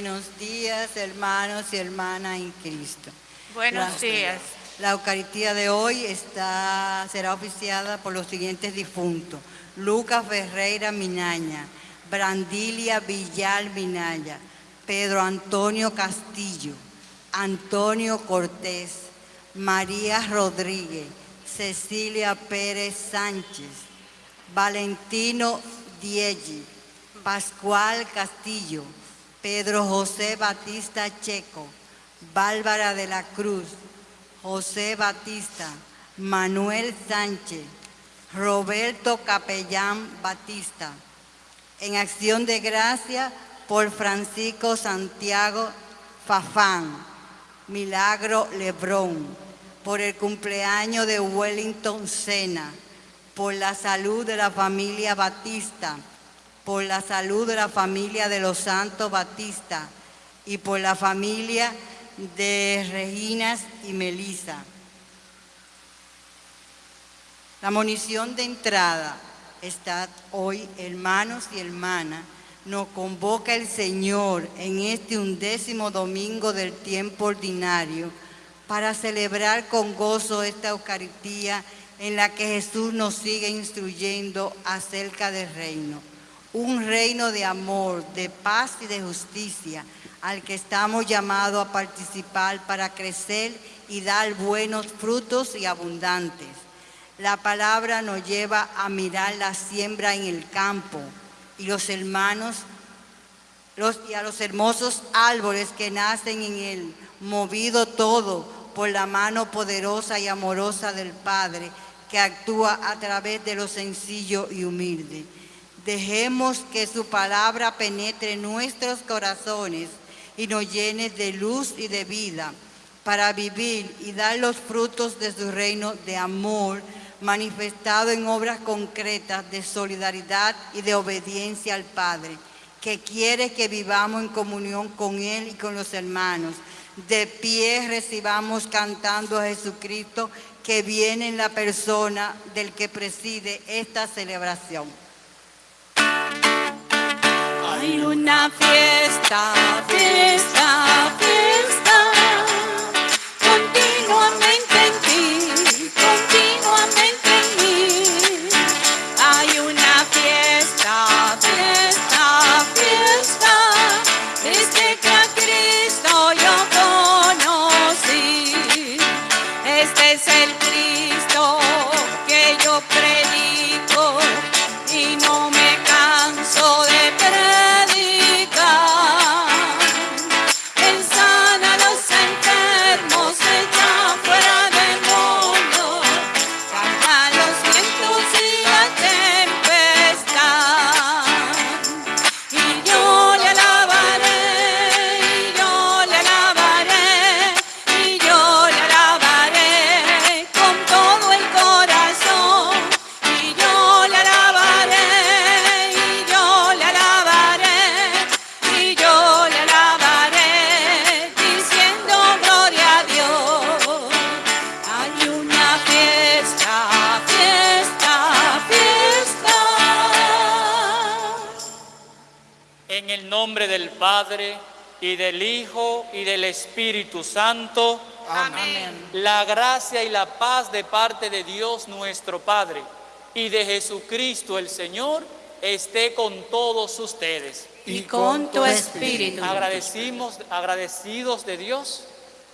Buenos días, hermanos y hermanas en Cristo. Buenos días. La Eucaristía de hoy está, será oficiada por los siguientes difuntos. Lucas Ferreira Minaña, Brandilia Villal Minaya, Pedro Antonio Castillo, Antonio Cortés, María Rodríguez, Cecilia Pérez Sánchez, Valentino Dieggi, Pascual Castillo, Pedro José Batista Checo, Bárbara de la Cruz, José Batista, Manuel Sánchez, Roberto Capellán Batista. En acción de gracia por Francisco Santiago Fafán, Milagro Lebrón, por el cumpleaños de Wellington Sena, por la salud de la familia Batista, por la salud de la familia de los Santos Batista y por la familia de Reginas y Melisa. La munición de entrada está hoy, hermanos y hermanas, nos convoca el Señor en este undécimo domingo del tiempo ordinario para celebrar con gozo esta Eucaristía en la que Jesús nos sigue instruyendo acerca del reino un reino de amor, de paz y de justicia, al que estamos llamados a participar para crecer y dar buenos frutos y abundantes. La palabra nos lleva a mirar la siembra en el campo y los hermanos los, y a los hermosos árboles que nacen en él, movido todo por la mano poderosa y amorosa del Padre que actúa a través de lo sencillo y humilde. Dejemos que su palabra penetre nuestros corazones y nos llene de luz y de vida para vivir y dar los frutos de su reino de amor manifestado en obras concretas de solidaridad y de obediencia al Padre, que quiere que vivamos en comunión con Él y con los hermanos. De pie recibamos cantando a Jesucristo que viene en la persona del que preside esta celebración. Hay una fiesta, fiesta, fiesta, Padre, y del Hijo, y del Espíritu Santo, Amén. la gracia y la paz de parte de Dios nuestro Padre y de Jesucristo el Señor esté con todos ustedes. Y con tu espíritu. Agradecimos, agradecidos de Dios,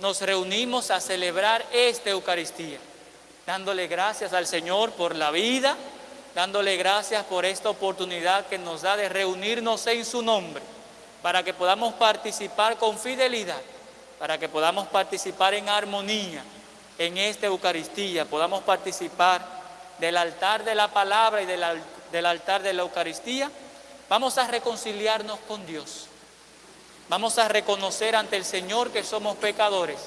nos reunimos a celebrar esta Eucaristía, dándole gracias al Señor por la vida, dándole gracias por esta oportunidad que nos da de reunirnos en su nombre, para que podamos participar con fidelidad, para que podamos participar en armonía en esta Eucaristía, podamos participar del altar de la palabra y del, al- del altar de la Eucaristía, vamos a reconciliarnos con Dios. Vamos a reconocer ante el Señor que somos pecadores.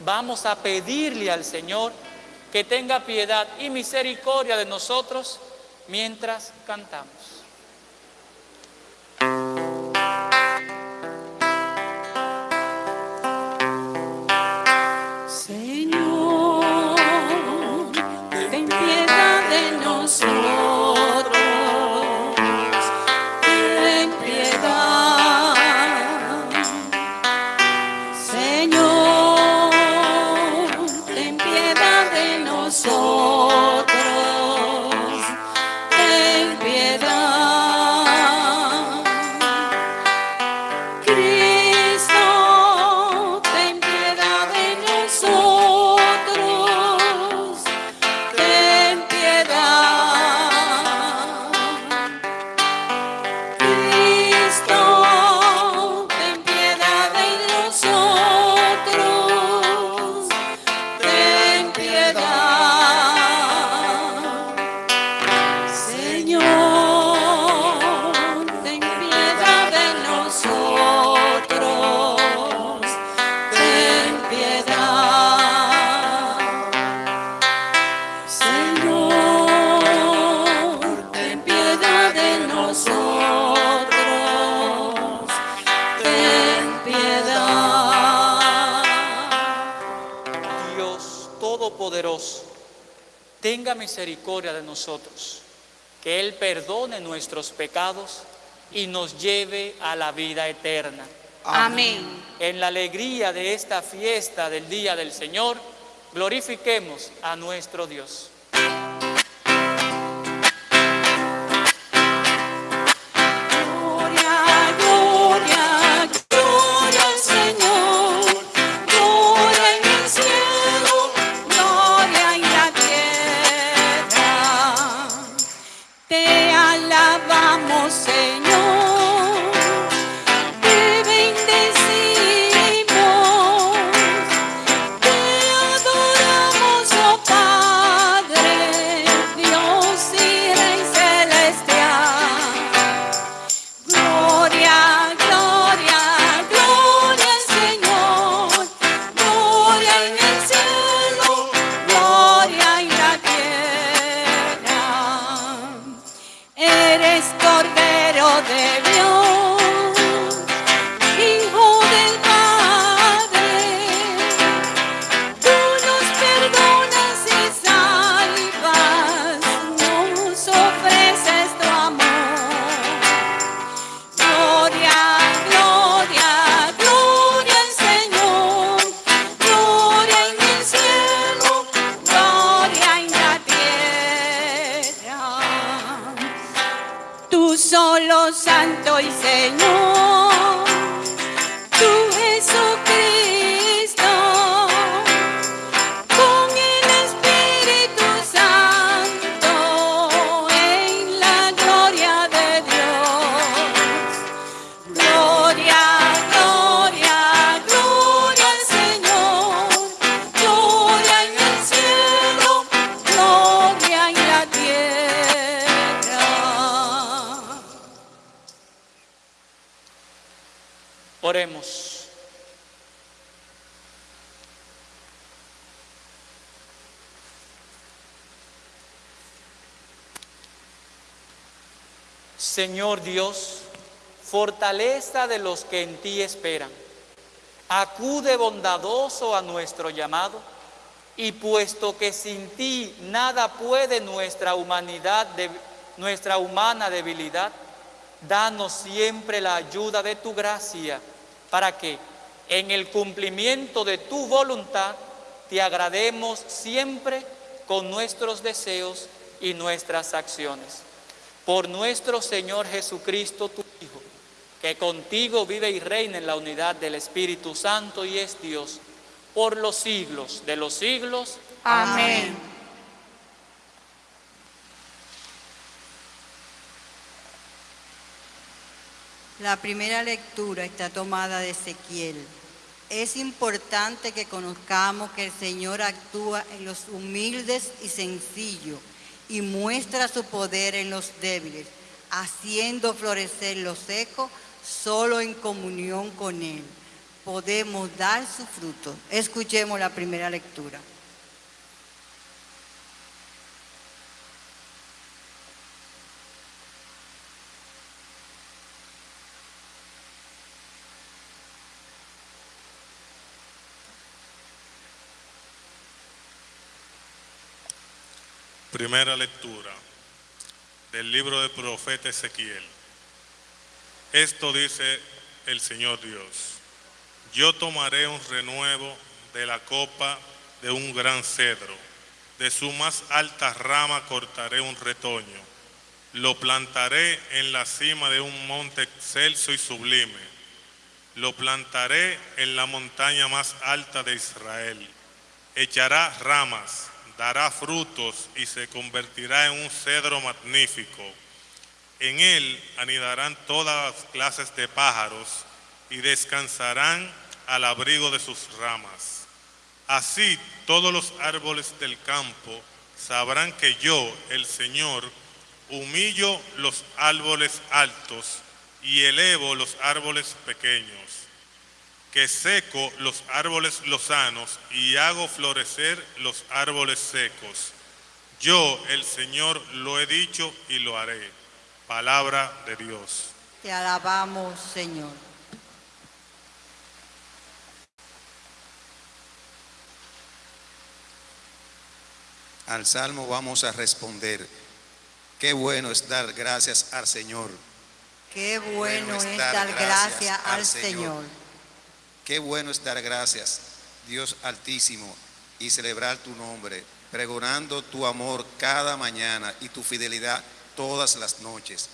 Vamos a pedirle al Señor que tenga piedad y misericordia de nosotros mientras cantamos. De de nosotros, que Él perdone nuestros pecados y nos lleve a la vida eterna. Amén. En la alegría de esta fiesta del Día del Señor, glorifiquemos a nuestro Dios. Señor Dios, fortaleza de los que en ti esperan, acude bondadoso a nuestro llamado y puesto que sin ti nada puede nuestra humanidad, de- nuestra humana debilidad, danos siempre la ayuda de tu gracia para que en el cumplimiento de tu voluntad te agrademos siempre con nuestros deseos y nuestras acciones. Por nuestro Señor Jesucristo, tu Hijo, que contigo vive y reina en la unidad del Espíritu Santo y es Dios por los siglos de los siglos. Amén. La primera lectura está tomada de Ezequiel. Es importante que conozcamos que el Señor actúa en los humildes y sencillos y muestra su poder en los débiles, haciendo florecer lo seco solo en comunión con Él. Podemos dar su fruto. Escuchemos la primera lectura. Primera lectura del libro del profeta Ezequiel. Esto dice el Señor Dios. Yo tomaré un renuevo de la copa de un gran cedro, De su más alta rama cortaré un retoño. Lo plantaré en la cima de un monte excelso y sublime. Lo plantaré en la montaña más alta de Israel. Echará ramas, dará frutos y se convertirá en un cedro magnífico. En él anidarán todas las clases de pájaros y descansarán al abrigo de sus ramas. Así todos los árboles del campo sabrán que yo, el Señor, humillo los árboles altos y elevo los árboles pequeños, que seco los árboles lozanos y hago florecer los árboles secos. Yo, el Señor, lo he dicho y lo haré. Palabra de Dios. Te alabamos, Señor. Al salmo vamos a responder. Qué bueno es dar gracias al Señor. Qué bueno es dar gracias al Señor. Qué bueno es dar gracias, Dios Altísimo, y celebrar tu nombre, pregonando tu amor cada mañana y tu fidelidad todas las noches.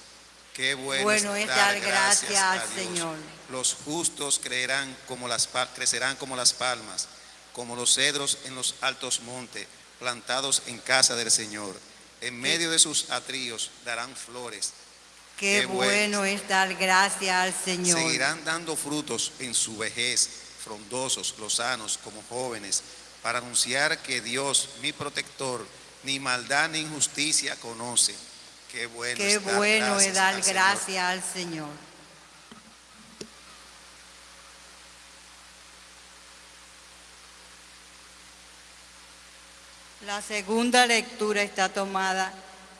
Qué bueno, Bueno es dar gracias al. Señor. Los justos creerán como las, crecerán como las palmas, como los cedros en los altos montes, plantados en casa del Señor. En medio de sus atríos darán flores. Qué, Qué bueno bueno. es dar gracias al Señor. Seguirán dando frutos en su vejez, frondosos, lozanos, como jóvenes, para anunciar que Dios, mi protector, ni maldad ni injusticia conoce. Qué bueno, Qué es dar bueno gracias es dar al Señor. gracias al Señor. La segunda lectura está tomada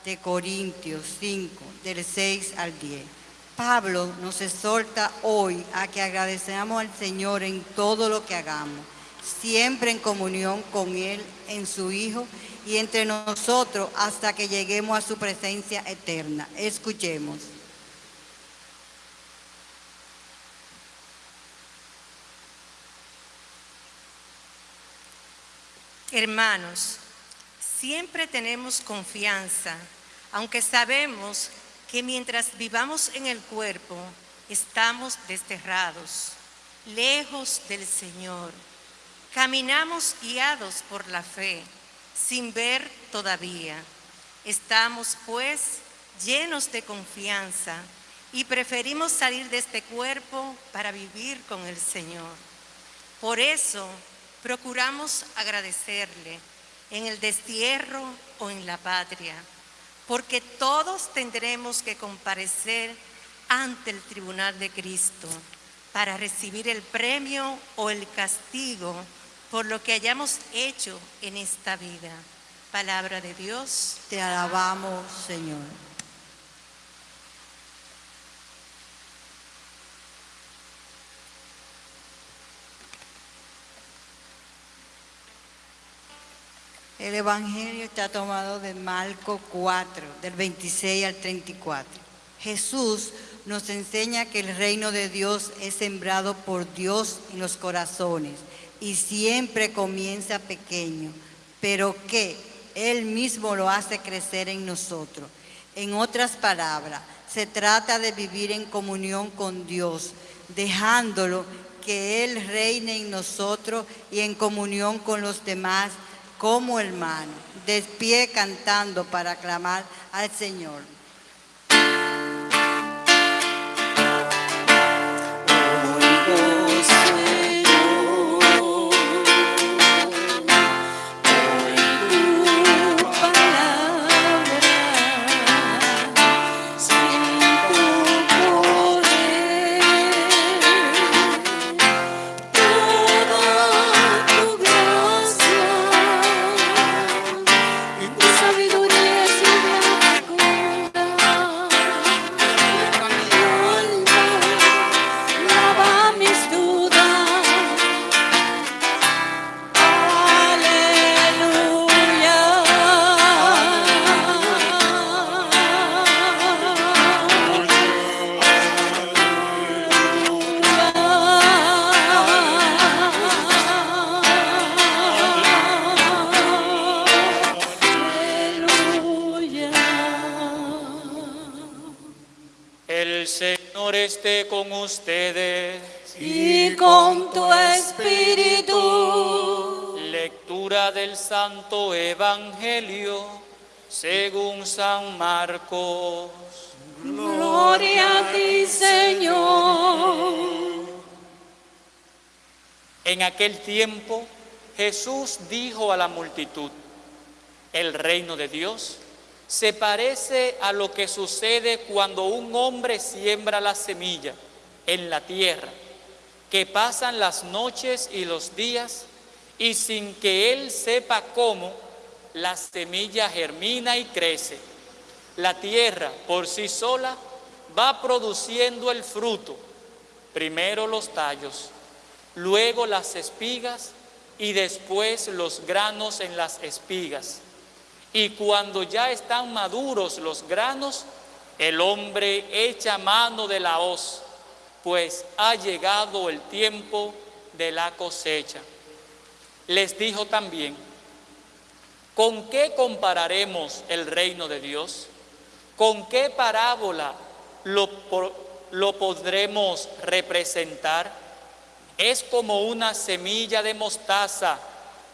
de Corintios 5, del 6 al 10. Pablo nos exhorta hoy a que agradecemos al Señor en todo lo que hagamos, siempre en comunión con Él, en su Hijo y entre nosotros hasta que lleguemos a su presencia eterna. Escuchemos. Hermanos, siempre tenemos confianza, aunque sabemos que mientras vivamos en el cuerpo, estamos desterrados, lejos del Señor. Caminamos guiados por la fe, sin ver todavía. Estamos pues llenos de confianza y preferimos salir de este cuerpo para vivir con el Señor. Por eso procuramos agradecerle en el destierro o en la patria, porque todos tendremos que comparecer ante el tribunal de Cristo para recibir el premio o el castigo por lo que hayamos hecho en esta vida. Palabra de Dios. Te alabamos, Señor. El Evangelio está tomado de Marco 4, del 26 al 34. Jesús nos enseña que el reino de Dios es sembrado por Dios en los corazones y siempre comienza pequeño, pero que Él mismo lo hace crecer en nosotros. En otras palabras, se trata de vivir en comunión con Dios, dejándolo que Él reine en nosotros y en comunión con los demás como hermanos, de pie cantando para aclamar al Señor. Esté con ustedes. y con tu espíritu. Lectura del Santo Evangelio según San Marcos. Gloria a ti, Señor. En aquel tiempo Jesús dijo a la multitud, el reino de Dios se parece a lo que sucede cuando un hombre siembra la semilla en la tierra, que pasan las noches y los días y sin que él sepa cómo, la semilla germina y crece. La tierra por sí sola va produciendo el fruto, primero los tallos, luego las espigas y después los granos en las espigas. Y cuando ya están maduros los granos, el hombre echa mano de la hoz, pues ha llegado el tiempo de la cosecha. Les dijo también, ¿con qué compararemos el reino de Dios? ¿Con qué parábola lo, lo podremos representar? Es como una semilla de mostaza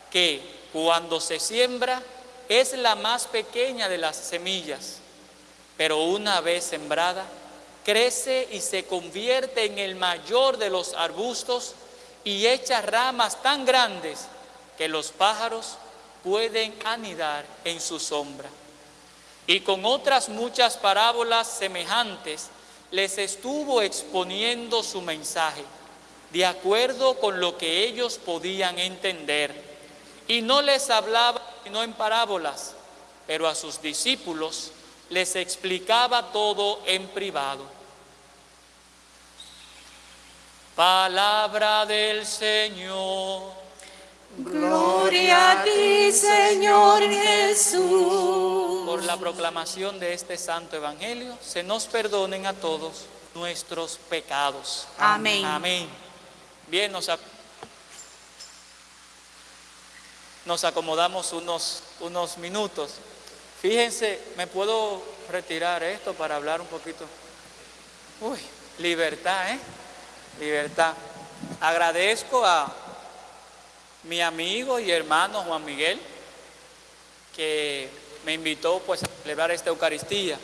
que cuando se siembra es la más pequeña de las semillas, pero una vez sembrada, crece y se convierte en el mayor de los arbustos y echa ramas tan grandes que los pájaros pueden anidar en su sombra. Y con otras muchas parábolas semejantes les estuvo exponiendo su mensaje, de acuerdo con lo que ellos podían entender. Y no les hablaba sino en parábolas, pero a sus discípulos les explicaba todo en privado. Palabra del Señor. Gloria a ti, Señor Jesús. Por la proclamación de este santo evangelio, se nos perdonen a todos nuestros pecados. Amén. Amén. Bien, nos, nos acomodamos unos, unos minutos. Fíjense, me puedo retirar esto para hablar un poquito. Uy, libertad, ¿eh? Libertad. Agradezco a mi amigo y hermano Juan Miguel, que me invitó pues a celebrar esta Eucaristía.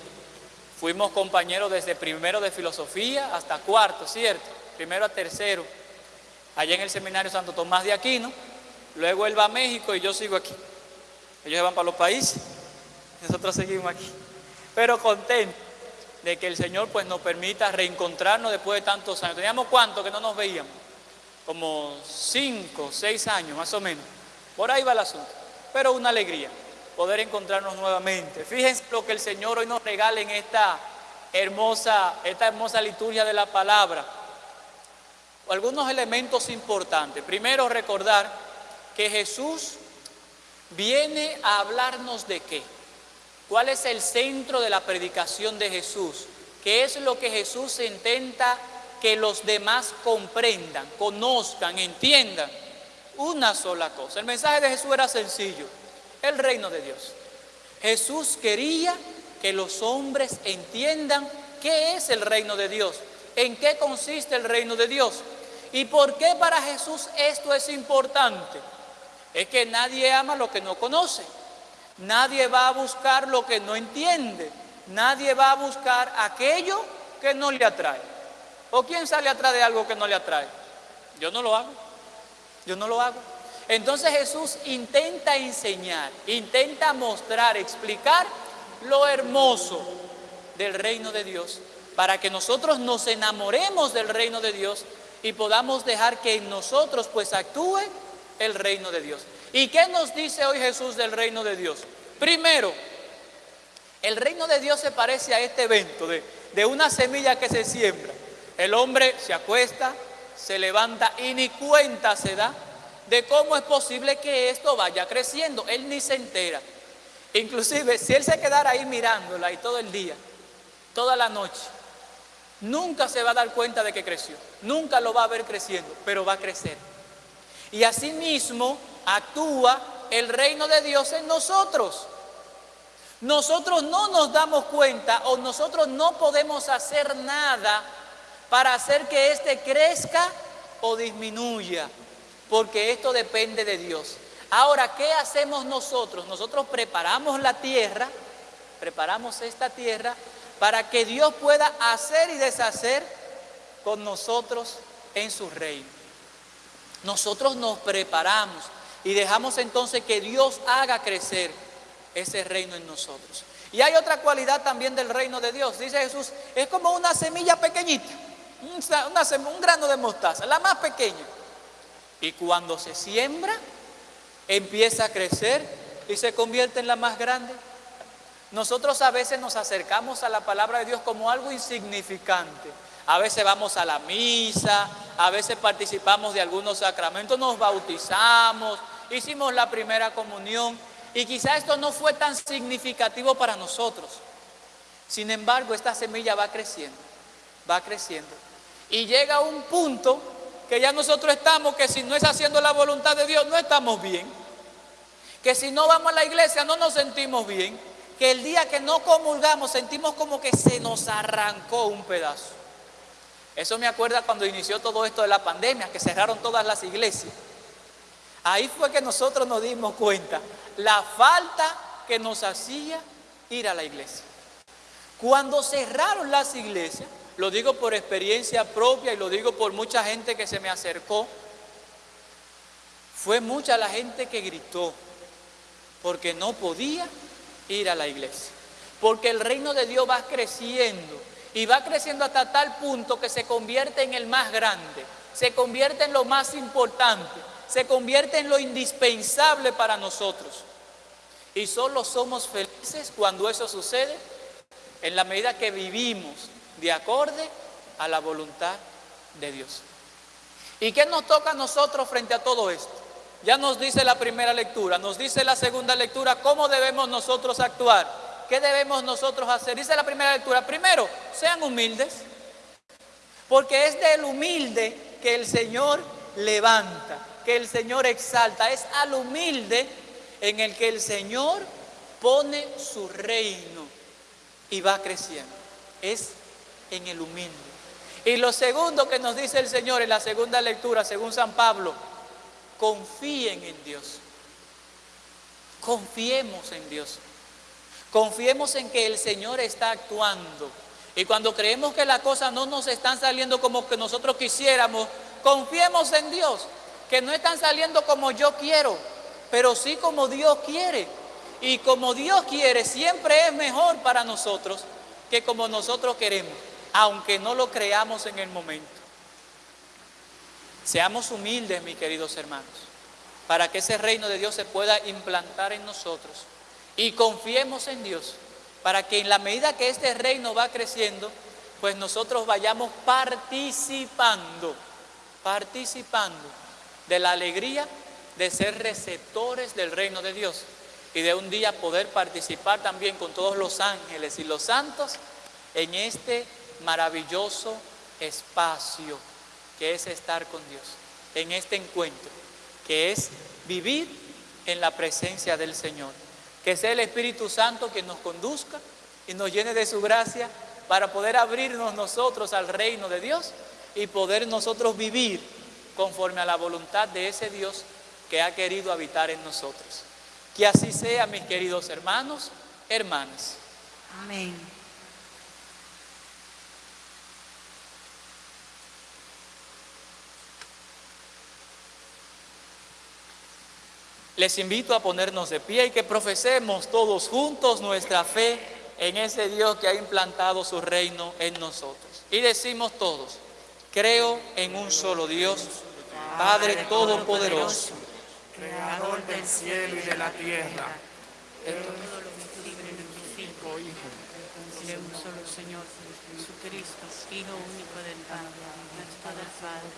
Fuimos compañeros desde primero de filosofía hasta cuarto, ¿cierto? Primero a tercero, allá en el seminario Santo Tomás de Aquino. Luego él va a México y yo sigo aquí. Ellos se van para los países, nosotros seguimos aquí. Pero contento de que el Señor pues nos permita reencontrarnos después de tantos años. Teníamos cuánto que no nos veíamos como cinco, seis años más o menos. Por ahí va el asunto. Pero una alegría poder encontrarnos nuevamente. Fíjense lo que el Señor hoy nos regala en esta hermosa, esta hermosa liturgia de la palabra. Algunos elementos importantes. Primero recordar que Jesús viene a hablarnos de qué. ¿Cuál es el centro de la predicación de Jesús? ¿Qué es lo que Jesús intenta que los demás comprendan, conozcan, entiendan una sola cosa. El mensaje de Jesús era sencillo, el reino de Dios. Jesús quería que los hombres entiendan qué es el reino de Dios, en qué consiste el reino de Dios y por qué para Jesús esto es importante. Es que nadie ama lo que no conoce, nadie va a buscar lo que no entiende, nadie va a buscar aquello que no le atrae. ¿O quién sale atrás de algo que no le atrae? Yo no lo hago. Yo no lo hago. Entonces Jesús intenta enseñar, intenta mostrar, explicar lo hermoso del reino de Dios para que nosotros nos enamoremos del reino de Dios y podamos dejar que en nosotros pues actúe el reino de Dios. ¿Y qué nos dice hoy Jesús del reino de Dios? Primero, el reino de Dios se parece a este evento de, de una semilla que se siembra. El hombre se acuesta, se levanta y ni cuenta se da de cómo es posible que esto vaya creciendo. Él ni se entera. Inclusive, si él se quedara ahí mirándola y todo el día, toda la noche, nunca se va a dar cuenta de que creció. Nunca lo va a ver creciendo, pero va a crecer. Y asimismo actúa el reino de Dios en nosotros. Nosotros no nos damos cuenta o nosotros no podemos hacer nada para hacer que éste crezca o disminuya, porque esto depende de Dios. Ahora, ¿qué hacemos nosotros? Nosotros preparamos la tierra, preparamos esta tierra para que Dios pueda hacer y deshacer con nosotros en su reino. Nosotros nos preparamos y dejamos entonces que Dios haga crecer ese reino en nosotros. Y hay otra cualidad también del reino de Dios. Dice Jesús, es como una semilla pequeñita, un grano de mostaza, la más pequeña. Y cuando se siembra, empieza a crecer y se convierte en la más grande. Nosotros a veces nos acercamos a la palabra de Dios como algo insignificante. A veces vamos a la misa, a veces participamos de algunos sacramentos, nos bautizamos, hicimos la primera comunión y quizá esto no fue tan significativo para nosotros. Sin embargo, esta semilla va creciendo, va creciendo. Y llega un punto que ya nosotros estamos, que si no es haciendo la voluntad de Dios, no estamos bien. Que si no vamos a la iglesia, no nos sentimos bien. Que el día que no comulgamos, sentimos como que se nos arrancó un pedazo. Eso me acuerda cuando inició todo esto de la pandemia, que cerraron todas las iglesias. Ahí fue que nosotros nos dimos cuenta la falta que nos hacía ir a la iglesia. Cuando cerraron las iglesias, lo digo por experiencia propia y lo digo por mucha gente que se me acercó, fue mucha la gente que gritó porque no podía ir a la iglesia. Porque el reino de Dios va creciendo y va creciendo hasta tal punto que se convierte en el más grande, se convierte en lo más importante, se convierte en lo indispensable para nosotros. Y solo somos felices cuando eso sucede en la medida que vivimos de acorde a la voluntad de Dios. ¿Y qué nos toca a nosotros frente a todo esto? Ya nos dice la primera lectura, nos dice la segunda lectura cómo debemos nosotros actuar, qué debemos nosotros hacer. Dice la primera lectura, primero, sean humildes, porque es del humilde que el Señor levanta, que el Señor exalta, es al humilde en el que el Señor pone su reino y va creciendo. Es en el humilde. Y lo segundo que nos dice el Señor en la segunda lectura, según San Pablo, confíen en Dios. Confiemos en Dios. Confiemos en que el Señor está actuando. Y cuando creemos que las cosas no nos están saliendo como que nosotros quisiéramos, confiemos en Dios, que no están saliendo como yo quiero, pero sí como Dios quiere. Y como Dios quiere, siempre es mejor para nosotros que como nosotros queremos, aunque no lo creamos en el momento. Seamos humildes, mis queridos hermanos, para que ese reino de Dios se pueda implantar en nosotros. Y confiemos en Dios, para que en la medida que este reino va creciendo, pues nosotros vayamos participando, participando de la alegría de ser receptores del reino de Dios y de un día poder participar también con todos los ángeles y los santos en este maravilloso espacio que es estar con Dios, en este encuentro, que es vivir en la presencia del Señor. Que sea el Espíritu Santo que nos conduzca y nos llene de su gracia para poder abrirnos nosotros al reino de Dios y poder nosotros vivir conforme a la voluntad de ese Dios que ha querido habitar en nosotros. Que así sea, mis queridos hermanos, hermanas. Amén. Les invito a ponernos de pie y que profesemos todos juntos nuestra fe en ese Dios que ha implantado su reino en nosotros. Y decimos todos, creo en un solo Dios, Padre Todopoderoso creador del cielo y de la tierra. De todo lo visible y invisible, de un solo Señor, Jesucristo, Hijo único del Padre, nuestro del Padre,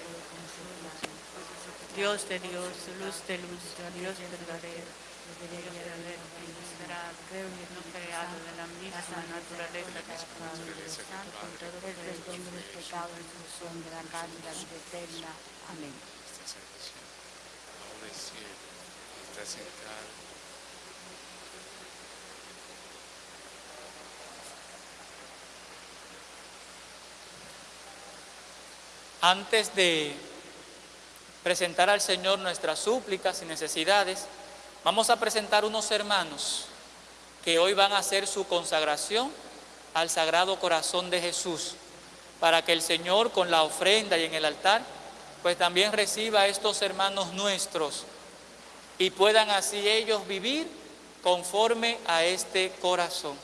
Dios de Dios, luz de luz, Dios verdadero, no creado de la misma naturaleza que es con todo el perdón de en función de la carne y la eterna. Amén. Antes de presentar al Señor nuestras súplicas y necesidades, vamos a presentar unos hermanos que hoy van a hacer su consagración al Sagrado Corazón de Jesús, para que el Señor con la ofrenda y en el altar, pues también reciba a estos hermanos nuestros y puedan así ellos vivir conforme a este corazón.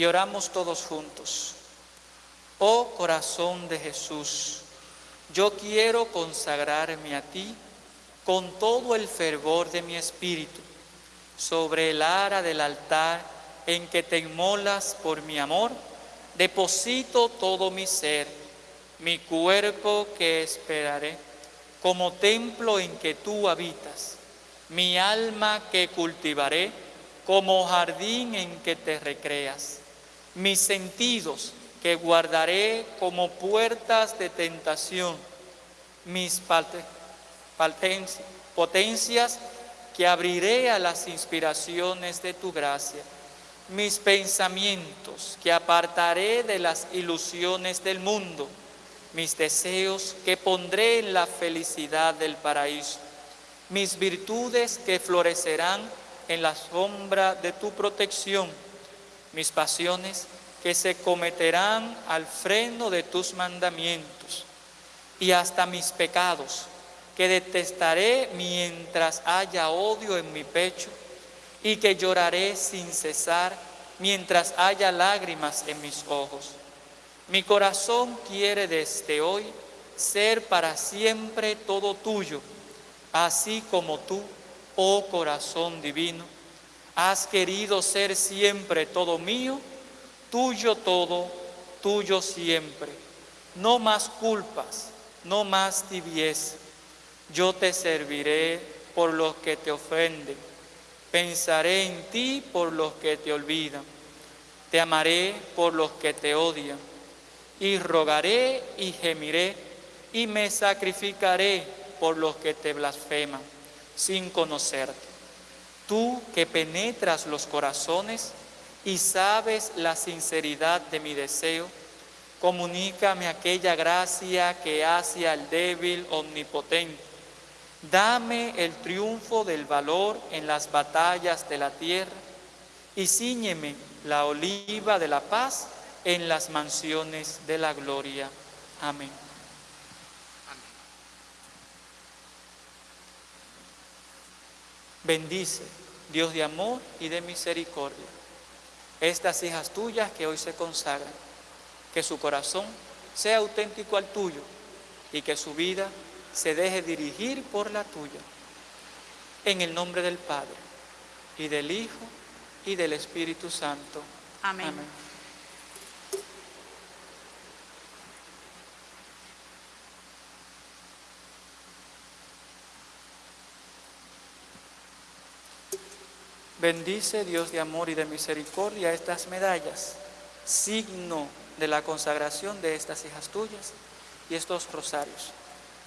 Y oramos todos juntos. Oh corazón de Jesús, yo quiero consagrarme a ti con todo el fervor de mi espíritu sobre el ara del altar en que te inmolas por mi amor, deposito todo mi ser, mi cuerpo que esperaré, como templo en que tú habitas, mi alma que cultivaré, como jardín en que te recreas, mis sentidos que guardaré como puertas de tentación, mis potencias que abriré a las inspiraciones de tu gracia, mis pensamientos que apartaré de las ilusiones del mundo, mis deseos que pondré en la felicidad del paraíso, mis virtudes que florecerán en la sombra de tu protección, mis pasiones que se cometerán al freno de tus mandamientos, y hasta mis pecados que detestaré mientras haya odio en mi pecho y que lloraré sin cesar mientras haya lágrimas en mis ojos. Mi corazón quiere desde hoy ser para siempre todo tuyo, así como tú, oh corazón divino, has querido ser siempre todo mío, tuyo todo, tuyo siempre. No más culpas, no más tibieza yo te serviré por los que te ofenden, pensaré en ti por los que te olvidan, te amaré por los que te odian, y rogaré y gemiré, y me sacrificaré por los que te blasfeman, sin conocerte. Tú que penetras los corazones y sabes la sinceridad de mi deseo, comunícame aquella gracia que hace al débil omnipotente Dame el triunfo del valor en las batallas de la tierra y ciñeme la oliva de la paz en las mansiones de la gloria. Amén. Bendice, Dios de amor y de misericordia, estas hijas tuyas que hoy se consagran, que su corazón sea auténtico al tuyo y que su vida se deje dirigir por la tuya. En el nombre del Padre, y del Hijo, y del Espíritu Santo. Amén. Bendice Dios de amor y de misericordia estas medallas, signo de la consagración de estas hijas tuyas y estos rosarios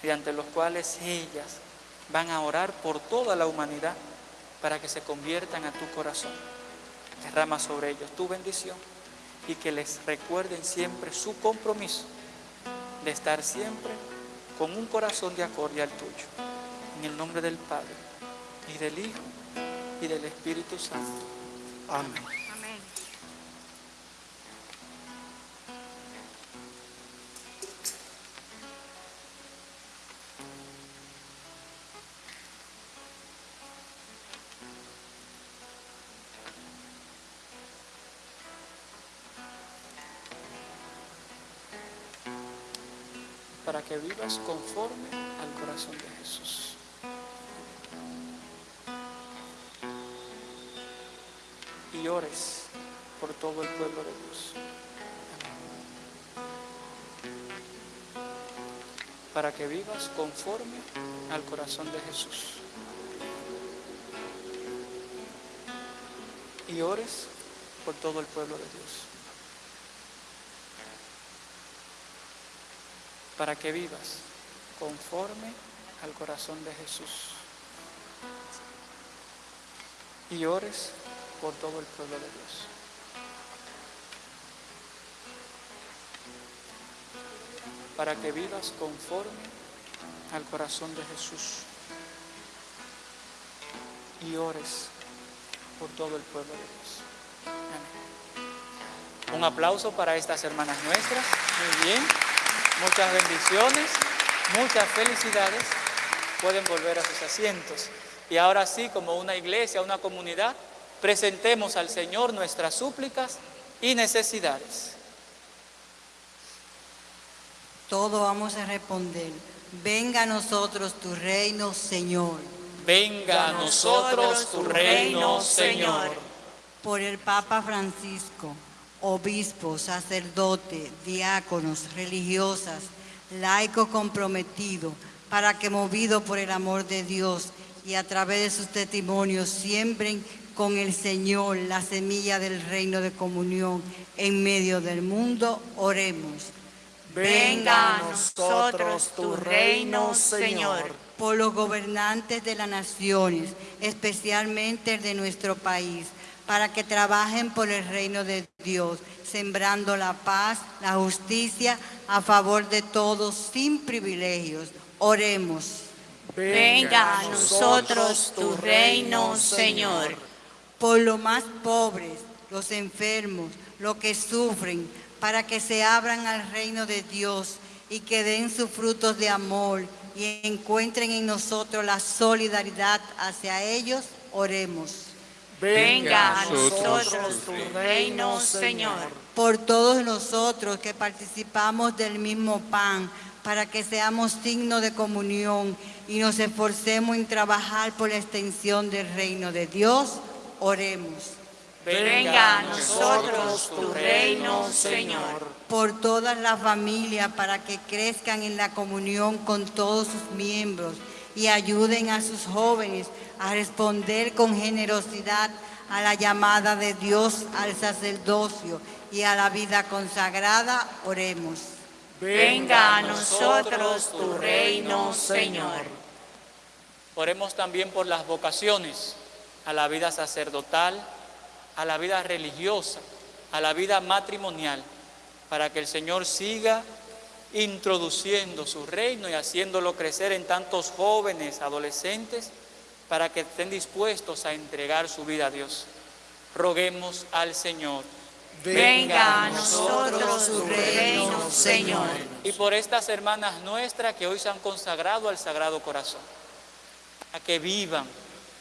mediante los cuales ellas van a orar por toda la humanidad para que se conviertan a tu corazón. Derrama sobre ellos tu bendición y que les recuerden siempre su compromiso de estar siempre con un corazón de acorde al tuyo. En el nombre del Padre y del Hijo y del Espíritu Santo. Amén. para que vivas conforme al corazón de Jesús. Y ores por todo el pueblo de Dios. Para que vivas conforme al corazón de Jesús. Y ores por todo el pueblo de Dios. para que vivas conforme al corazón de Jesús y ores por todo el pueblo de Dios. Para que vivas conforme al corazón de Jesús y ores por todo el pueblo de Dios. Amén. Un aplauso para estas hermanas nuestras. Muy bien. Muchas bendiciones, muchas felicidades. Pueden volver a sus asientos. Y ahora sí, como una iglesia, una comunidad, presentemos al Señor nuestras súplicas y necesidades. Todo vamos a responder. Venga a nosotros tu reino, Señor. Venga a nosotros tu reino, Señor. Por el Papa Francisco, obispos, sacerdotes, diáconos, religiosas, laicos comprometidos, para que movidos por el amor de Dios y a través de sus testimonios siembren con el Señor la semilla del reino de comunión en medio del mundo, oremos. Venga a nosotros tu reino, Señor. Por los gobernantes de las naciones, especialmente el de nuestro país, para que trabajen por el reino de Dios, sembrando la paz, la justicia a favor de todos sin privilegios. Oremos. Venga a nosotros tu reino, Señor. Por los más pobres, los enfermos, los que sufren, para que se abran al reino de Dios y que den sus frutos de amor y encuentren en nosotros la solidaridad hacia ellos, oremos. Venga a nosotros tu reino, Señor. Por todos nosotros que participamos del mismo pan, para que seamos signos de comunión y nos esforcemos en trabajar por la extensión del reino de Dios, oremos. Venga a nosotros tu reino, Señor. Por todas las familias para que crezcan en la comunión con todos sus miembros y ayuden a sus jóvenes a responder con generosidad a la llamada de Dios al sacerdocio y a la vida consagrada, oremos. Venga a nosotros tu reino, Señor. Oremos también por las vocaciones a la vida sacerdotal, a la vida religiosa, a la vida matrimonial, para que el Señor siga introduciendo su reino y haciéndolo crecer en tantos jóvenes, adolescentes, para que estén dispuestos a entregar su vida a Dios. Roguemos al Señor. Venga a nosotros tu reino, Señor. Y por estas hermanas nuestras que hoy se han consagrado al Sagrado Corazón, a que vivan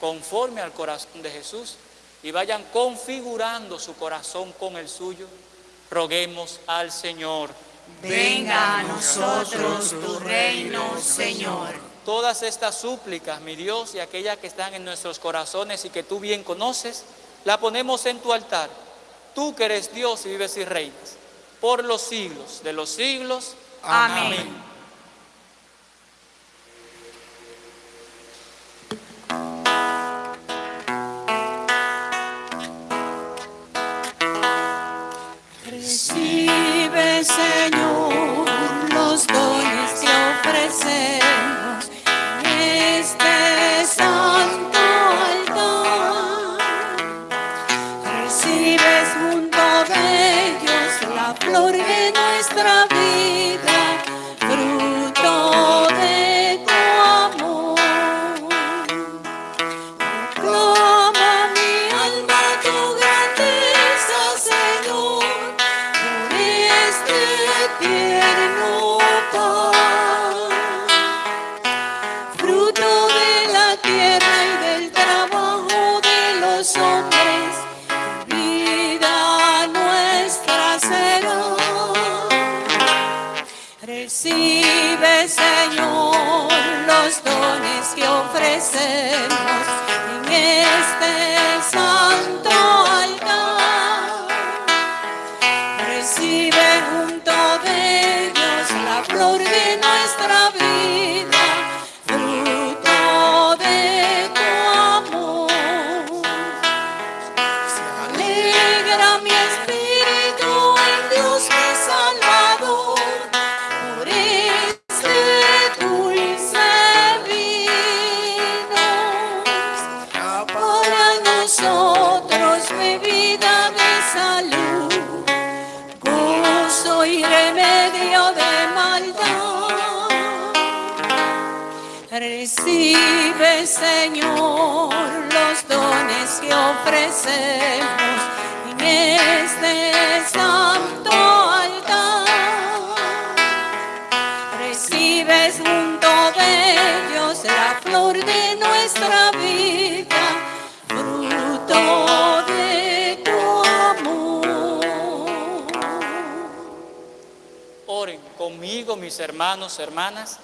conforme al corazón de Jesús y vayan configurando su corazón con el suyo, roguemos al Señor. Venga a nosotros tu reino, Señor. Todas estas súplicas, mi Dios, y aquellas que están en nuestros corazones y que tú bien conoces, la ponemos en tu altar. Tú que eres Dios y vives y reinas, por los siglos de los siglos. Amén. Señor, los dones que ofrecemos este santo altar. Recibes junto de ellos la flor de nuestra vida, hermanos, hermanas,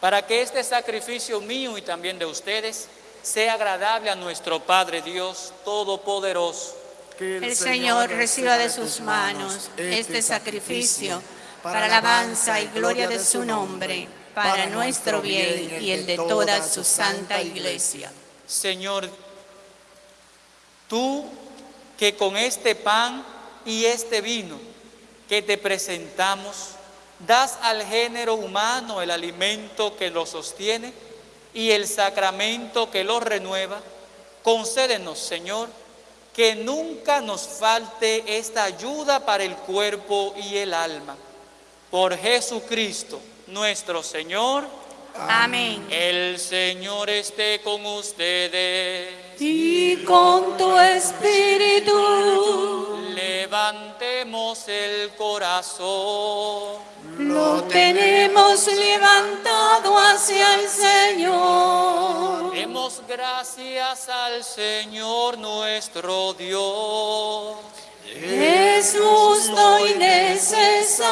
para que este sacrificio mío y también de ustedes sea agradable a nuestro Padre Dios Todopoderoso. Que El Señor reciba de sus manos este sacrificio para alabanza y gloria de su nombre, para nuestro bien y el de toda su santa iglesia. Señor, tú que con este pan y este vino que te presentamos, das al género humano el alimento que lo sostiene y el sacramento que lo renueva, concédenos, Señor, que nunca nos falte esta ayuda para el cuerpo y el alma. Por Jesucristo, nuestro Señor, Amén. el Señor esté con ustedes. Y con tu espíritu Levantemos el corazón. lo tenemos levantado hacia el Señor. Demos gracias al Señor nuestro Dios. Es justo y necesario.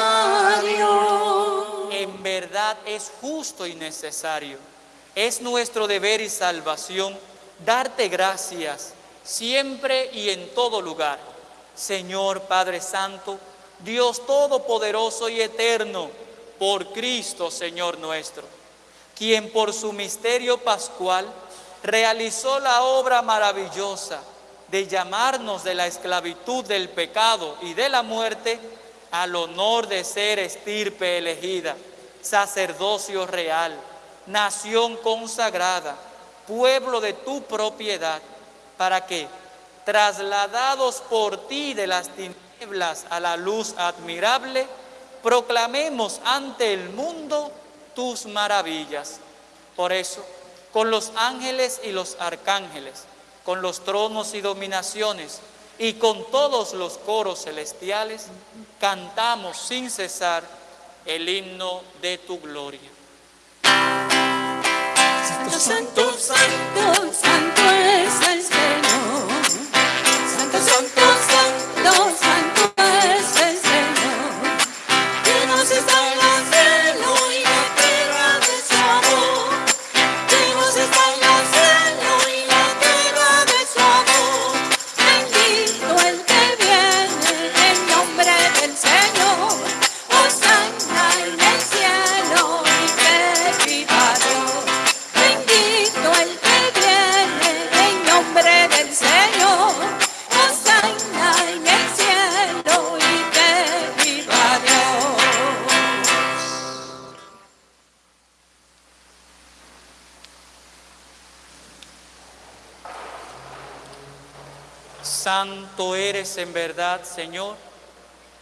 En verdad es justo y necesario. Es nuestro deber y salvación darte gracias siempre y en todo lugar. Señor Padre Santo, Dios Todopoderoso y Eterno, por Cristo Señor nuestro, quien por su misterio pascual realizó la obra maravillosa de llamarnos de la esclavitud del pecado y de la muerte al honor de ser estirpe elegida, sacerdocio real, nación consagrada, pueblo de tu propiedad, para que, trasladados por ti de las tinieblas a la luz admirable, proclamemos ante el mundo tus maravillas. Por eso, con los ángeles y los arcángeles, con los tronos y dominaciones, y con todos los coros celestiales, cantamos sin cesar el himno de tu gloria. Santo, santo, santo, santo es el Señor. En verdad, Señor,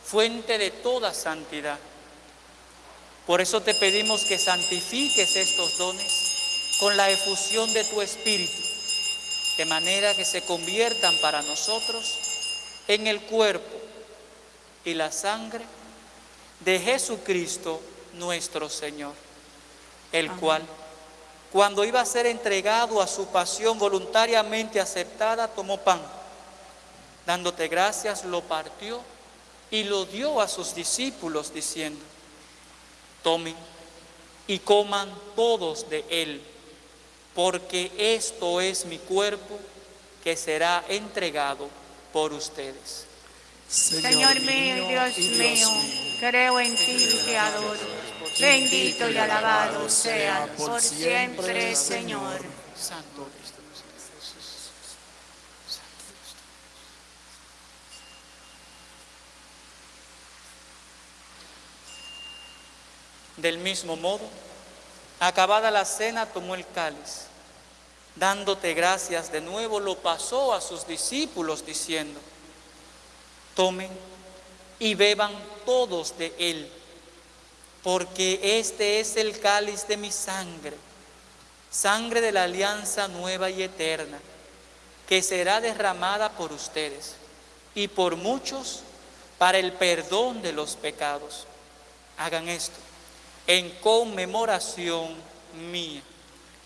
fuente de toda santidad. Por eso te pedimos que santifiques estos dones con la efusión de tu Espíritu, de manera que se conviertan para nosotros en el cuerpo y la sangre de Jesucristo nuestro Señor, el cual, cuando iba a ser entregado a su pasión voluntariamente aceptada, tomó pan dándote gracias, lo partió y lo dio a sus discípulos diciendo, tomen y coman todos de él, porque esto es mi cuerpo que será entregado por ustedes. Señor mío y Dios mío, creo en ti y te adoro. Bendito y alabado sea por siempre, Señor. Santo Del mismo modo, acabada la cena, tomó el cáliz, dándote gracias de nuevo, lo pasó a sus discípulos diciendo, tomen y beban todos de él, porque este es el cáliz de mi sangre, sangre de la alianza nueva y eterna, que será derramada por ustedes y por muchos para el perdón de los pecados. Hagan esto en conmemoración mía.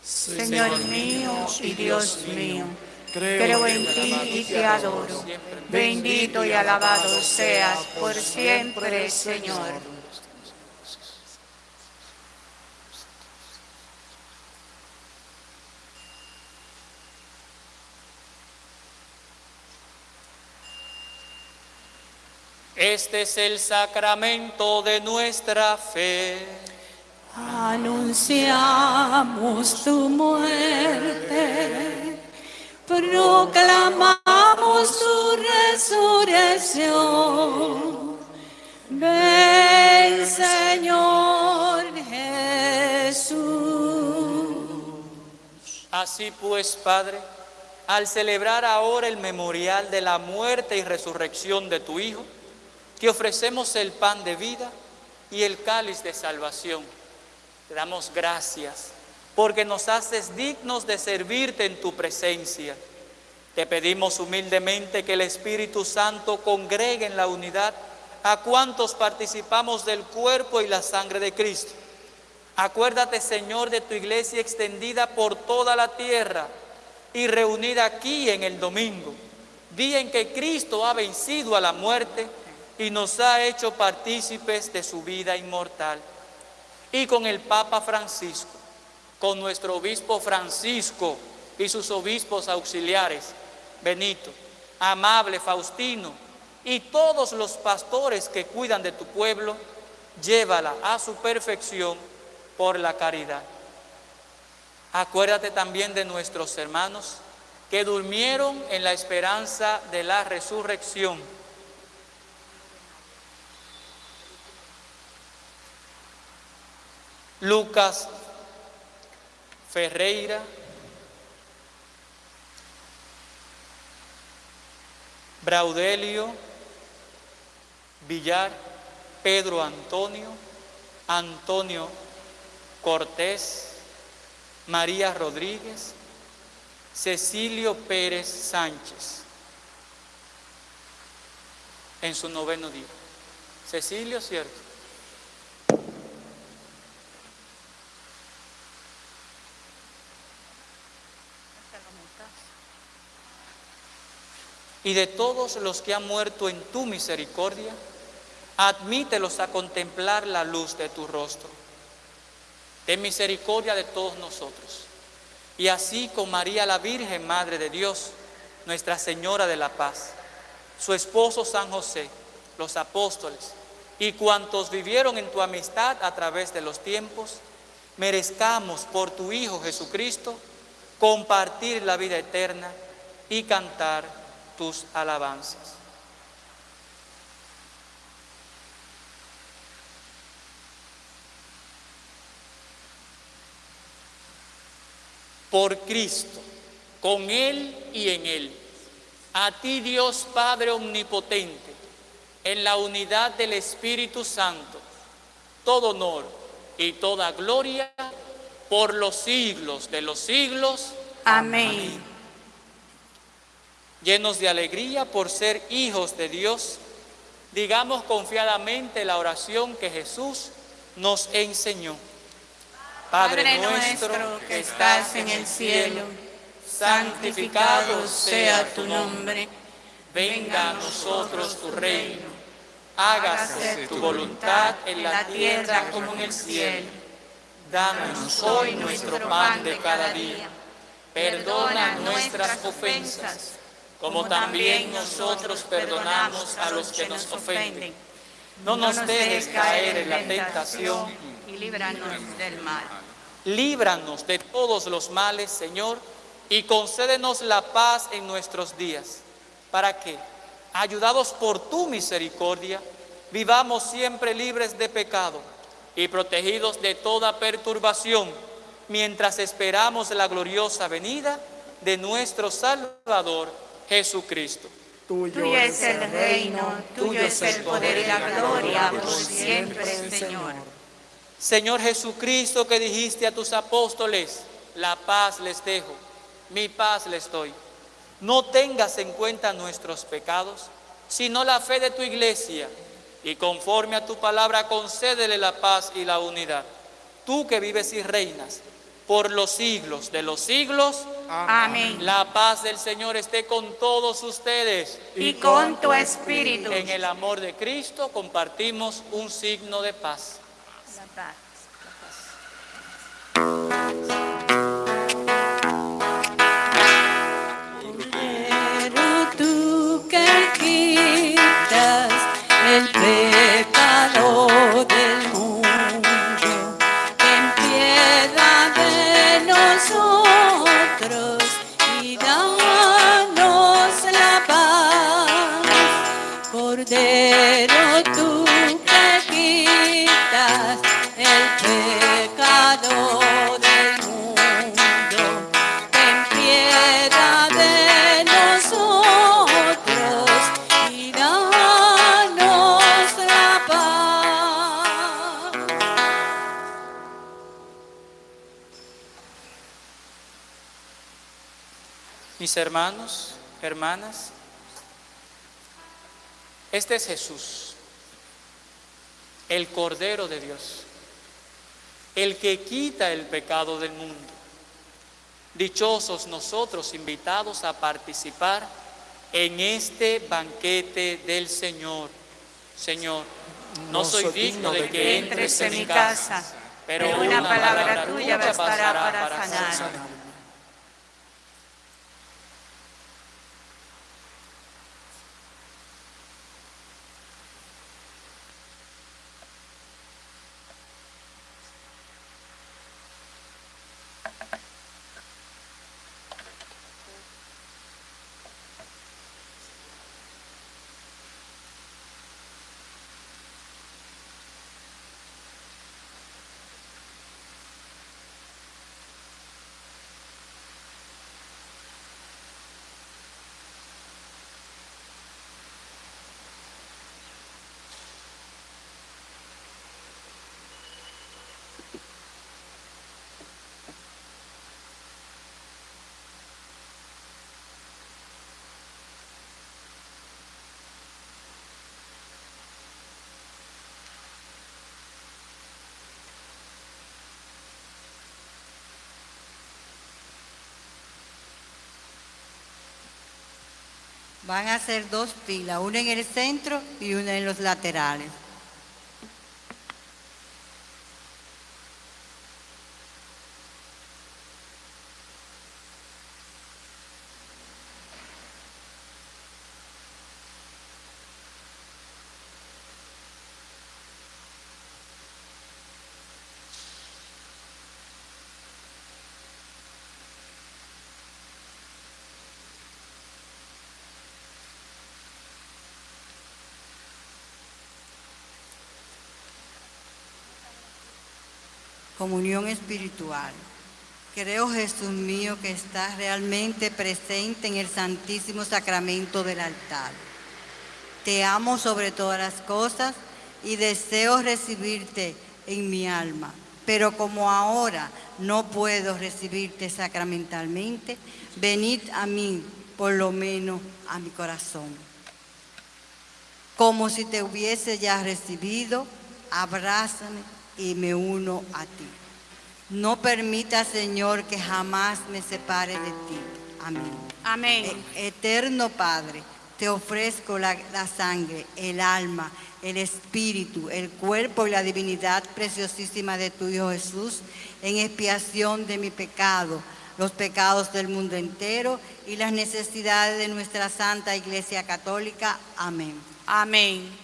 Señor mío y Dios mío, creo en ti y te adoro. Bendito y alabado seas por siempre, Señor. Este es el sacramento de nuestra fe. Anunciamos tu muerte, proclamamos tu resurrección. Ven, Señor Jesús. Así pues, Padre, al celebrar ahora el memorial de la muerte y resurrección de tu Hijo, te ofrecemos el pan de vida y el cáliz de salvación. Te damos gracias porque nos haces dignos de servirte en tu presencia. Te pedimos humildemente que el Espíritu Santo congregue en la unidad a cuantos participamos del cuerpo y la sangre de Cristo. Acuérdate, Señor, de tu iglesia extendida por toda la tierra y reunida aquí en el domingo, día en que Cristo ha vencido a la muerte y nos ha hecho partícipes de su vida inmortal. Y con el Papa Francisco, con nuestro obispo Francisco y sus obispos auxiliares, Benito, Amable Faustino y todos los pastores que cuidan de tu pueblo, llévala a su perfección por la caridad. Acuérdate también de nuestros hermanos que durmieron en la esperanza de la resurrección Lucas Ferreira, Braudelio Villar, Pedro Antonio, Antonio Cortés, María Rodríguez, Cecilio Pérez Sánchez, en su noveno día. Cecilio, ¿cierto? Y de todos los que han muerto en tu misericordia, admítelos a contemplar la luz de tu rostro. Ten misericordia de todos nosotros. Y así con María la Virgen, Madre de Dios, Nuestra Señora de la Paz, su esposo San José, los apóstoles y cuantos vivieron en tu amistad a través de los tiempos, merezcamos por tu Hijo Jesucristo compartir la vida eterna y cantar tus alabanzas. Por Cristo, con Él y en Él, a ti Dios Padre Omnipotente, en la unidad del Espíritu Santo, todo honor y toda gloria por los siglos de los siglos. Amén. Llenos de alegría por ser hijos de Dios, digamos confiadamente la oración que Jesús nos enseñó. Padre nuestro que estás en el cielo, santificado sea tu nombre. Venga a nosotros tu reino. Hágase tu voluntad en la tierra como en el cielo. Danos hoy nuestro pan de cada día. Perdona nuestras ofensas, como también nosotros perdonamos a los que nos ofenden. No nos dejes caer en la tentación y líbranos del mal. Líbranos de todos los males, Señor, y concédenos la paz en nuestros días, para que, ayudados por tu misericordia, vivamos siempre libres de pecado y protegidos de toda perturbación, mientras esperamos la gloriosa venida de nuestro Salvador Jesucristo. Tuyo es el reino, tuyo es el poder y la gloria por siempre, Señor. Señor Jesucristo que dijiste a tus apóstoles, la paz les dejo, mi paz les doy. No tengas en cuenta nuestros pecados, sino la fe de tu iglesia, y conforme a tu palabra concédele la paz y la unidad. Tú que vives y reinas por los siglos de los siglos, Amén. la paz del Señor esté con todos ustedes. Y con tu espíritu. En el amor de Cristo compartimos un signo de paz. La paz. Pero Mis hermanos, hermanas, este es Jesús, el Cordero de Dios, el que quita el pecado del mundo. Dichosos nosotros invitados a participar en este banquete del Señor. Señor, no soy digno de que entres en mi casa, pero una palabra tuya bastará para sanar. Van a ser dos filas, una en el centro y una en los laterales. Comunión espiritual. Creo, Jesús mío, que estás realmente presente en el Santísimo Sacramento del altar. Te amo sobre todas las cosas y deseo recibirte en mi alma. Pero como ahora no puedo recibirte sacramentalmente, venid a mí, por lo menos a mi corazón. Como si te hubiese ya recibido, abrázame y me uno a ti. No permita, Señor, que jamás me separe de ti. Amén. Amén. E- Eterno Padre, te ofrezco la, la sangre, el alma, el espíritu, el cuerpo y la divinidad preciosísima de tu Hijo Jesús en expiación de mi pecado, los pecados del mundo entero y las necesidades de nuestra Santa Iglesia Católica. Amén. Amén.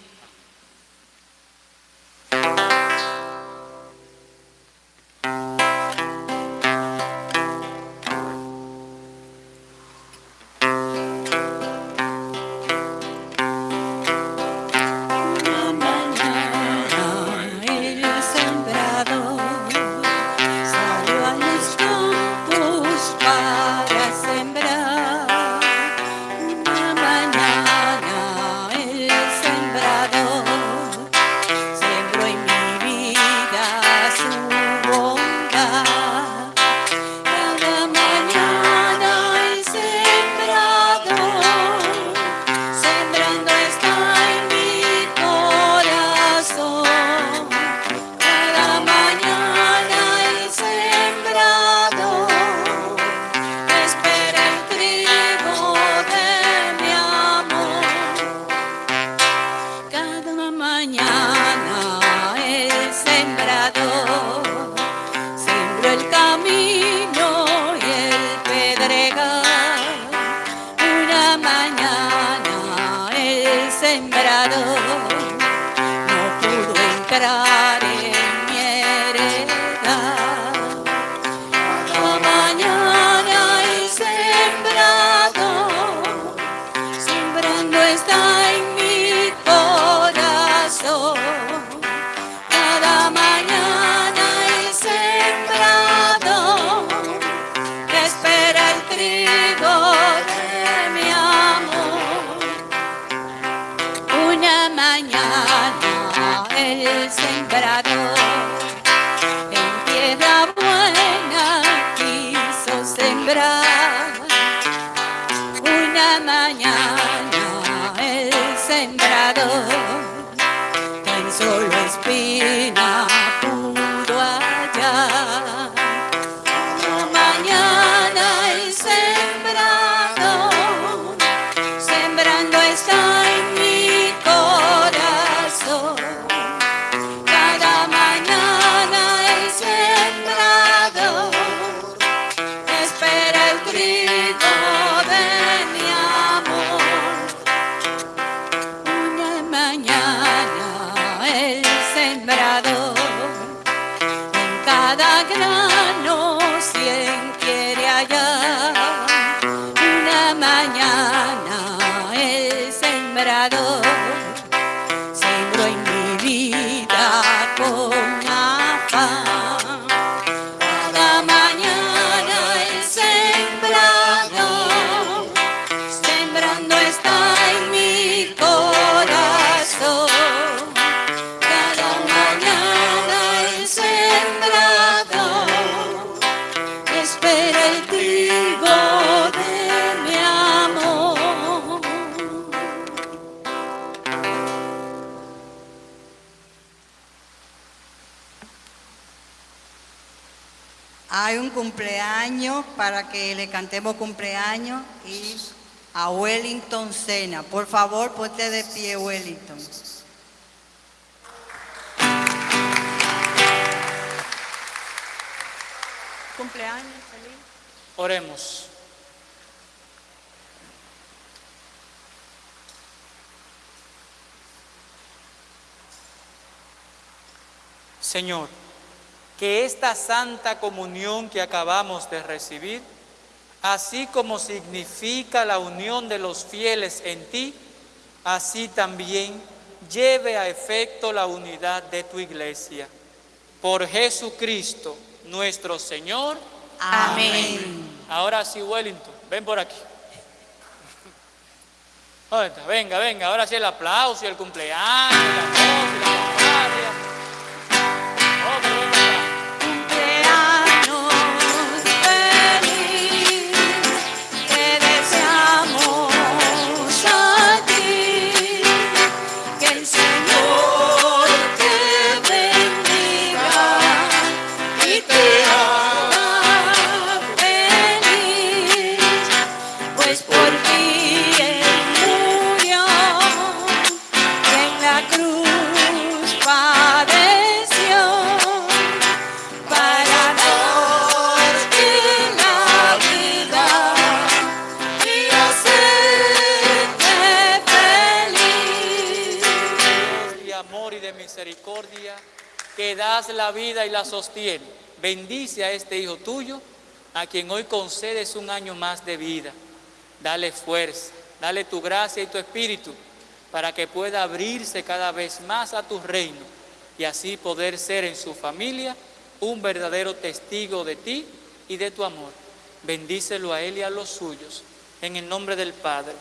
Para que le cantemos cumpleaños y a Wellington Sena. Por favor, ponte de pie, Wellington. Cumpleaños, feliz. Oremos. Señor, que esta santa comunión que acabamos de recibir, así como significa la unión de los fieles en ti, así también lleve a efecto la unidad de tu iglesia. Por Jesucristo, nuestro Señor. Amén. Ahora sí, Wellington, ven por aquí. Venga, venga, ahora sí el aplauso y el cumpleaños, y la cosa y la das la vida y la sostiene. Bendice a este hijo tuyo, a quien hoy concedes un año más de vida. Dale fuerza, dale tu gracia y tu espíritu, para que pueda abrirse cada vez más a tu reino y así poder ser en su familia un verdadero testigo de ti y de tu amor. Bendícelo a él y a los suyos, en el nombre del Padre,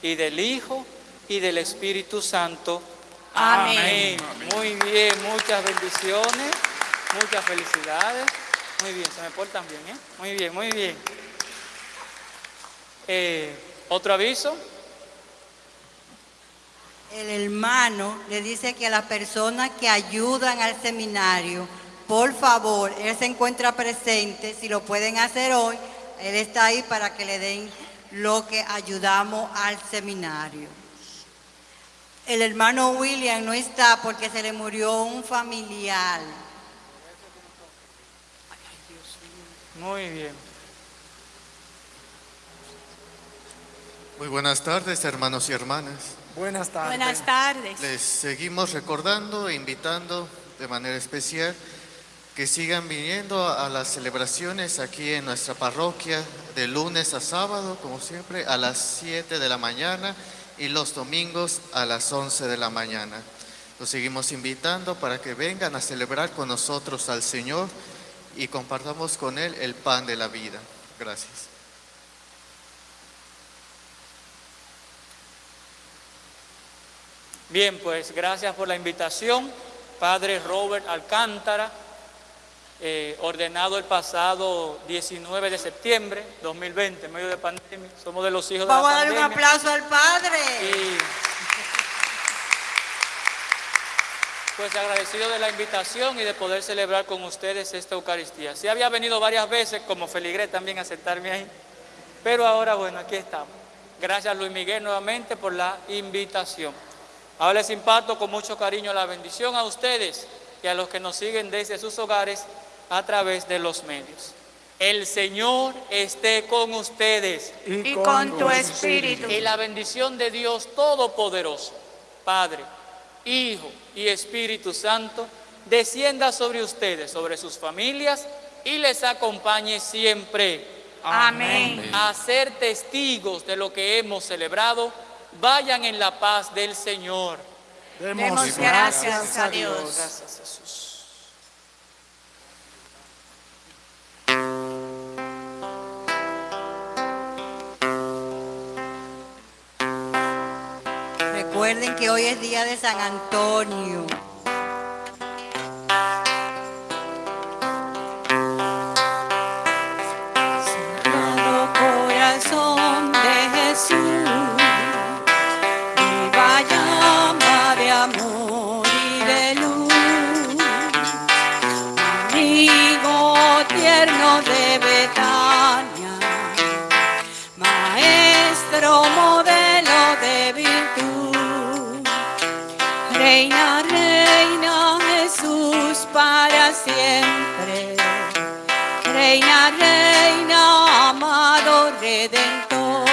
y del Hijo, y del Espíritu Santo. Amén. Muy bien, muchas bendiciones, muchas felicidades. Muy bien, se me portan bien, ¿eh? Muy bien, muy bien. Eh, Otro aviso. El hermano le dice que a las personas que ayudan al seminario, por favor, él se encuentra presente, si lo pueden hacer hoy, él está ahí para que le den lo que ayudamos al seminario. El hermano William no está porque se le murió un familiar. Muy bien. Muy buenas tardes, hermanos y hermanas. Buenas tardes. Buenas tardes. Les seguimos recordando e invitando de manera especial que sigan viniendo a las celebraciones aquí en nuestra parroquia de lunes a sábado, como siempre, a las 7 de la mañana y los domingos a las 11 de la mañana. Los seguimos invitando para que vengan a celebrar con nosotros al Señor y compartamos con Él el pan de la vida. Gracias. Bien, pues gracias por la invitación. Padre Robert Alcántara, eh, ordenado el pasado 19 de septiembre 2020, en medio de pandemia. Somos de los hijos Vamos de a la darle un pandemia. aplauso al Padre. Y pues agradecido de la invitación y de poder celebrar con ustedes esta Eucaristía. Sí había venido varias veces como feligrés también a sentarme ahí, pero ahora bueno, aquí estamos. Gracias Luis Miguel nuevamente por la invitación. Ahora les imparto con mucho cariño la bendición a ustedes y a los que nos siguen desde sus hogares a través de los medios. El Señor esté con ustedes Y con tu espíritu. y la bendición de Dios Todopoderoso, Padre, Hijo y Espíritu Santo, descienda sobre ustedes, sobre sus familias y les acompañe siempre. Amén. A ser testigos de lo que hemos celebrado, vayan en la paz del Señor. Demos gracias a Dios. Gracias Jesús. Recuerden que hoy es día de San Antonio. Sagrado corazón de Jesús, viva llama de amor y de luz, amigo tierno de Betania, maestro modelo de virtud, reina, reina Jesús para siempre. Reina, reina, amado redentor,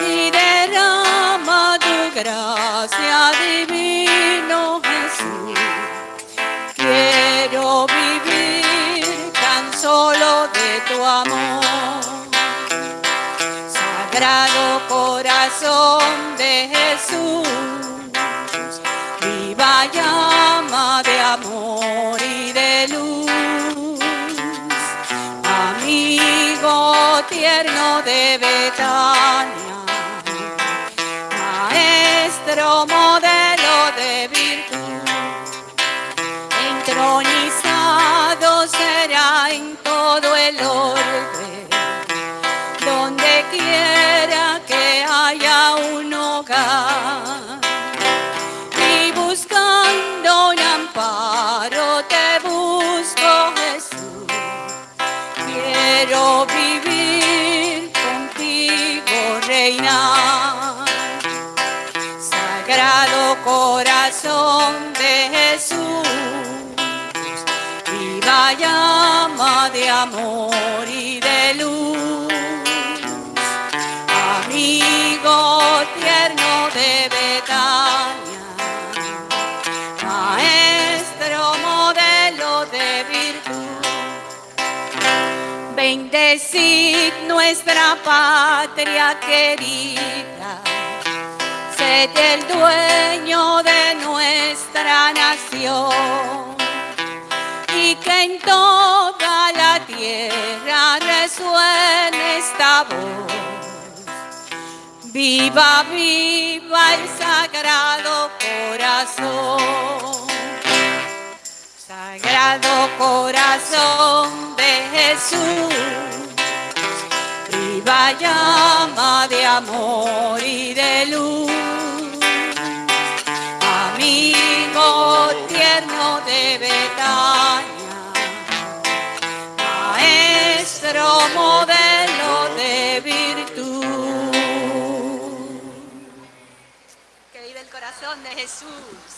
y derrama tu gracia divino Jesús. Quiero vivir tan solo de tu amor. Sagrado corazón de Jesús, viva llama de amor y de luz. Amigo tierno de Betania, maestro modelo de virtud, corazón de Jesús, viva llama de amor y de luz. Amigo tierno de Betania, maestro modelo de virtud. Bendecid nuestra patria querida, sed el dueño de nuestra nación y que en toda la tierra resuene esta voz. Viva, viva el sagrado corazón. Sagrado corazón de Jesús, viva llama de amor y de luz. Tierno de Betania, maestro modelo de virtud. Que vive el corazón de Jesús.